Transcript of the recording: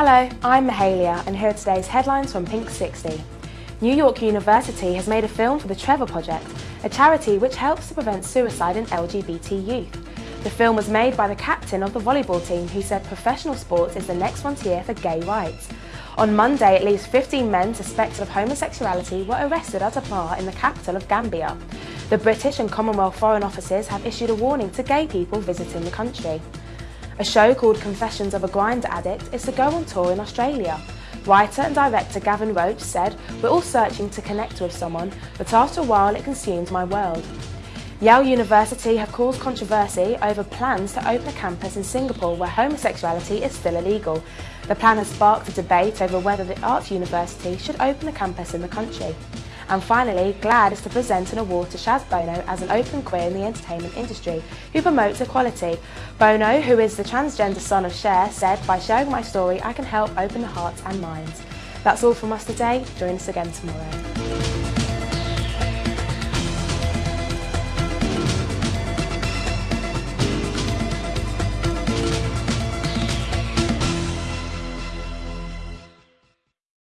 Hello, I'm Mahalia and here are today's headlines from Pink 60. New York University has made a film for the Trevor Project, a charity which helps to prevent suicide in LGBT youth. The film was made by the captain of the volleyball team who said professional sports is the next frontier for gay rights. On Monday, at least 15 men suspected of homosexuality were arrested at a bar in the capital of Gambia. The British and Commonwealth Foreign Offices have issued a warning to gay people visiting the country. A show called Confessions of a Grindr Addict is to go on tour in Australia. Writer and director Gavin Roach said, We're all searching to connect with someone, but after a while it consumed my world. Yale University have caused controversy over plans to open a campus in Singapore where homosexuality is still illegal. The plan has sparked a debate over whether the Arts University should open a campus in the country. And finally, GLAAD is to present an award to Chaz Bono as an open queer in the entertainment industry, who promotes equality. Bono, who is the transgender son of Cher, said, by sharing my story, I can help open the hearts and minds. That's all from us today. Join us again tomorrow.